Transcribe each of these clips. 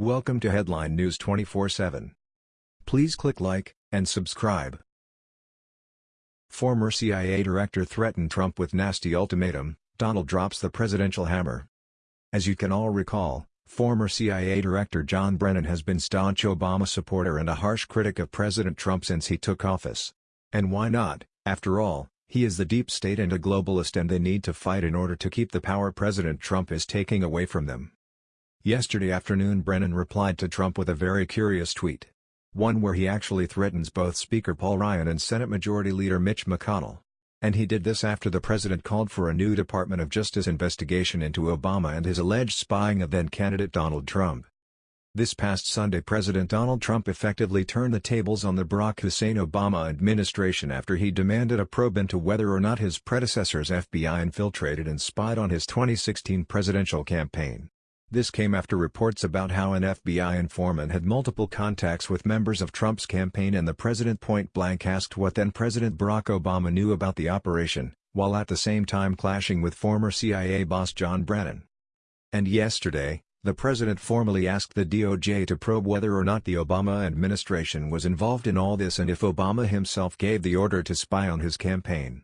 Welcome to Headline News 24/7. Please click like and subscribe. Former CIA director threatened Trump with nasty ultimatum, Donald drops the presidential hammer. As you can all recall, former CIA director John Brennan has been staunch Obama supporter and a harsh critic of President Trump since he took office. And why not, after all, he is the deep state and a globalist and they need to fight in order to keep the power President Trump is taking away from them. Yesterday afternoon Brennan replied to Trump with a very curious tweet. One where he actually threatens both Speaker Paul Ryan and Senate Majority Leader Mitch McConnell. And he did this after the president called for a new Department of Justice investigation into Obama and his alleged spying of then-candidate Donald Trump. This past Sunday President Donald Trump effectively turned the tables on the Barack Hussein Obama administration after he demanded a probe into whether or not his predecessor's FBI infiltrated and spied on his 2016 presidential campaign. This came after reports about how an FBI informant had multiple contacts with members of Trump's campaign and the president point-blank asked what then-President Barack Obama knew about the operation, while at the same time clashing with former CIA boss John Brennan. And yesterday, the president formally asked the DOJ to probe whether or not the Obama administration was involved in all this and if Obama himself gave the order to spy on his campaign.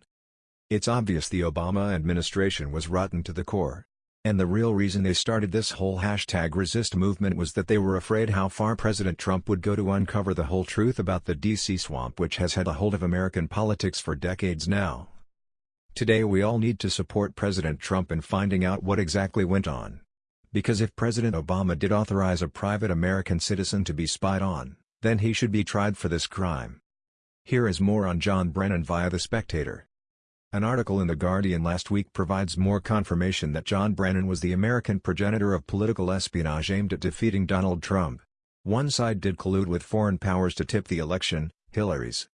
It's obvious the Obama administration was rotten to the core. And the real reason they started this whole hashtag resist movement was that they were afraid how far President Trump would go to uncover the whole truth about the DC swamp which has had a hold of American politics for decades now. Today we all need to support President Trump in finding out what exactly went on. Because if President Obama did authorize a private American citizen to be spied on, then he should be tried for this crime. Here is more on John Brennan via The Spectator. An article in The Guardian last week provides more confirmation that John Brennan was the American progenitor of political espionage aimed at defeating Donald Trump. One side did collude with foreign powers to tip the election, Hillary's.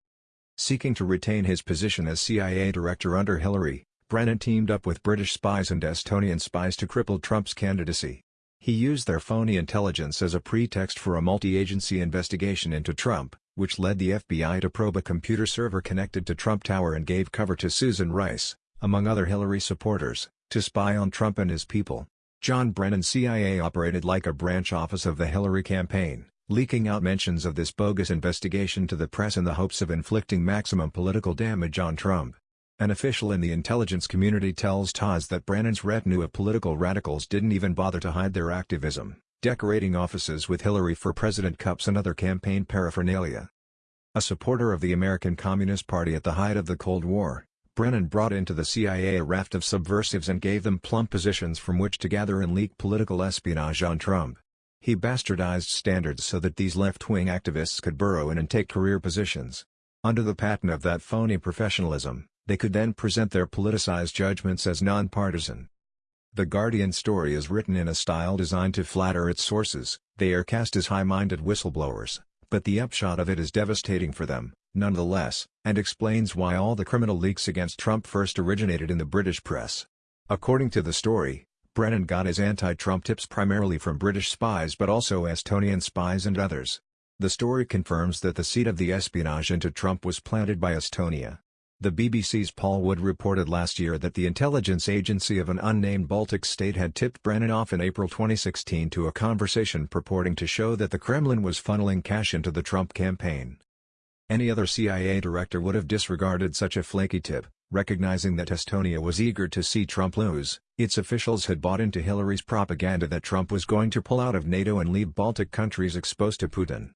Seeking to retain his position as CIA director under Hillary, Brennan teamed up with British spies and Estonian spies to cripple Trump's candidacy. He used their phony intelligence as a pretext for a multi-agency investigation into Trump, which led the FBI to probe a computer server connected to Trump Tower and gave cover to Susan Rice, among other Hillary supporters, to spy on Trump and his people. John Brennan's CIA operated like a branch office of the Hillary campaign, leaking out mentions of this bogus investigation to the press in the hopes of inflicting maximum political damage on Trump. An official in the intelligence community tells TASS that Brennan's retinue of political radicals didn't even bother to hide their activism, decorating offices with Hillary for President cups and other campaign paraphernalia. A supporter of the American Communist Party at the height of the Cold War, Brennan brought into the CIA a raft of subversives and gave them plumb positions from which to gather and leak political espionage on Trump. He bastardized standards so that these left-wing activists could burrow in and take career positions. Under the patent of that phony professionalism, they could then present their politicized judgments as nonpartisan. The Guardian story is written in a style designed to flatter its sources, they are cast as high-minded whistleblowers, but the upshot of it is devastating for them, nonetheless, and explains why all the criminal leaks against Trump first originated in the British press. According to the story, Brennan got his anti-Trump tips primarily from British spies but also Estonian spies and others. The story confirms that the seed of the espionage into Trump was planted by Estonia. The BBC's Paul Wood reported last year that the intelligence agency of an unnamed Baltic state had tipped Brennan off in April 2016 to a conversation purporting to show that the Kremlin was funneling cash into the Trump campaign. Any other CIA director would have disregarded such a flaky tip, recognizing that Estonia was eager to see Trump lose. Its officials had bought into Hillary's propaganda that Trump was going to pull out of NATO and leave Baltic countries exposed to Putin.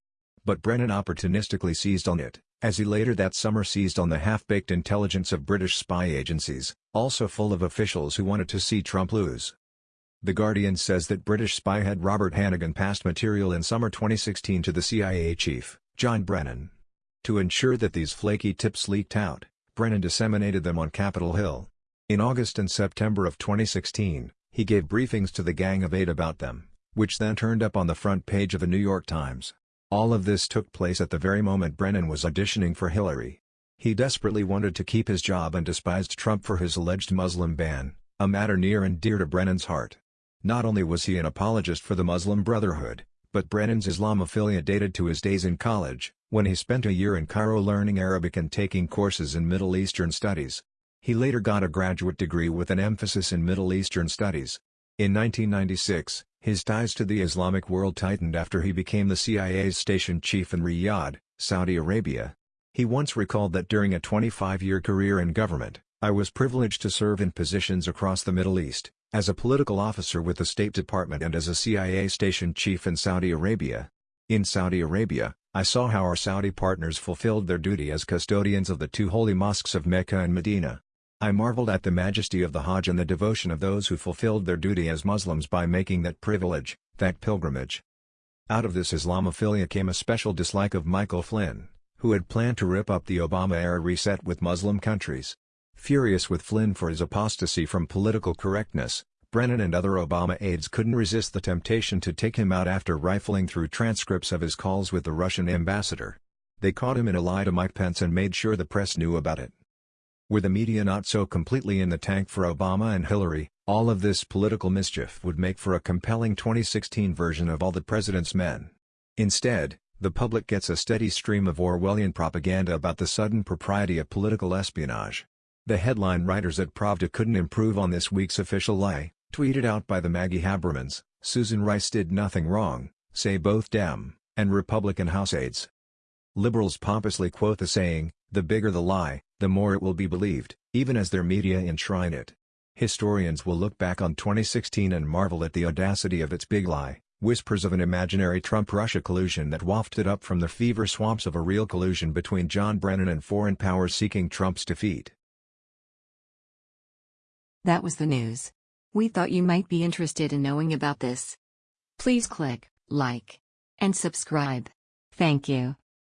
But Brennan opportunistically seized on it as he later that summer seized on the half-baked intelligence of British spy agencies, also full of officials who wanted to see Trump lose. The Guardian says that British spy head Robert Hannigan passed material in summer 2016 to the CIA chief, John Brennan. To ensure that these flaky tips leaked out, Brennan disseminated them on Capitol Hill. In August and September of 2016, he gave briefings to the Gang of Eight about them, which then turned up on the front page of the New York Times. All of this took place at the very moment Brennan was auditioning for Hillary. He desperately wanted to keep his job and despised Trump for his alleged Muslim ban, a matter near and dear to Brennan's heart. Not only was he an apologist for the Muslim Brotherhood, but Brennan's Islamophilia dated to his days in college, when he spent a year in Cairo learning Arabic and taking courses in Middle Eastern studies. He later got a graduate degree with an emphasis in Middle Eastern studies. In 1996, his ties to the Islamic world tightened after he became the CIA's station chief in Riyadh, Saudi Arabia. He once recalled that during a 25-year career in government, I was privileged to serve in positions across the Middle East, as a political officer with the State Department and as a CIA station chief in Saudi Arabia. In Saudi Arabia, I saw how our Saudi partners fulfilled their duty as custodians of the two holy mosques of Mecca and Medina. I marveled at the majesty of the Hajj and the devotion of those who fulfilled their duty as Muslims by making that privilege, that pilgrimage. Out of this Islamophilia came a special dislike of Michael Flynn, who had planned to rip up the Obama-era reset with Muslim countries. Furious with Flynn for his apostasy from political correctness, Brennan and other Obama aides couldn't resist the temptation to take him out after rifling through transcripts of his calls with the Russian ambassador. They caught him in a lie to Mike Pence and made sure the press knew about it. With the media not so completely in the tank for Obama and Hillary, all of this political mischief would make for a compelling 2016 version of All the President's Men. Instead, the public gets a steady stream of Orwellian propaganda about the sudden propriety of political espionage. The headline writers at Pravda couldn't improve on this week's official lie, tweeted out by the Maggie Habermans, Susan Rice did nothing wrong, say both Dem and Republican House aides. Liberals pompously quote the saying, the bigger the lie, the more it will be believed, even as their media enshrine it. Historians will look back on 2016 and marvel at the audacity of its big lie, whispers of an imaginary Trump-Russia collusion that wafted up from the fever swamps of a real collusion between John Brennan and foreign powers seeking Trump's defeat. That was the news. We thought you might be interested in knowing about this. Please click like and subscribe. Thank you.